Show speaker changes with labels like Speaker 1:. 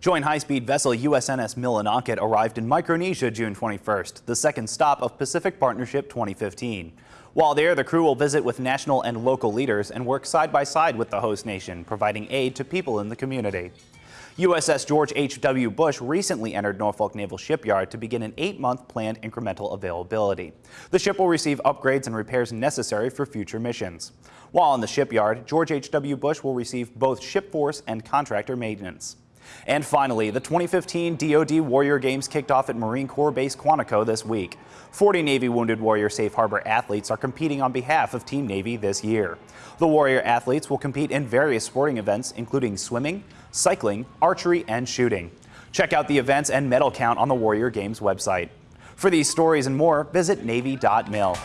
Speaker 1: Joint high-speed vessel USNS Millinocket arrived in Micronesia June 21st, the second stop of Pacific Partnership 2015. While there, the crew will visit with national and local leaders and work side by side with the host nation, providing aid to people in the community. USS George H.W. Bush recently entered Norfolk Naval Shipyard to begin an eight-month planned incremental availability. The ship will receive upgrades and repairs necessary for future missions. While in the shipyard, George H.W. Bush will receive both ship force and contractor maintenance. And finally, the 2015 DoD Warrior Games kicked off at Marine Corps Base Quantico this week. 40 Navy Wounded Warrior Safe Harbor athletes are competing on behalf of Team Navy this year. The Warrior athletes will compete in various sporting events, including swimming, cycling, archery, and shooting. Check out the events and medal count on the Warrior Games website. For these stories and more, visit Navy.mil.